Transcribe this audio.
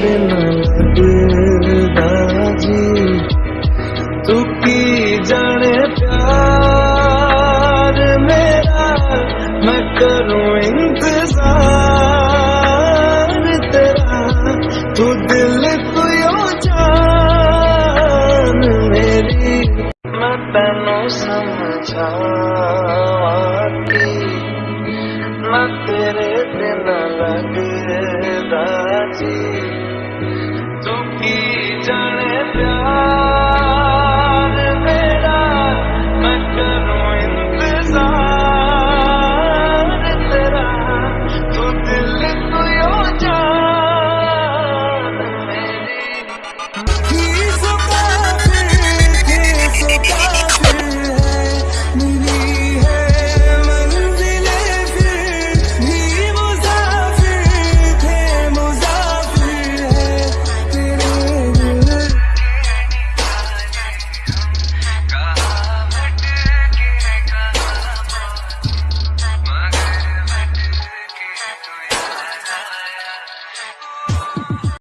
बिना दिल दाजी तू की तेनू समझावां कि मैं तेरे बिना लगदा जी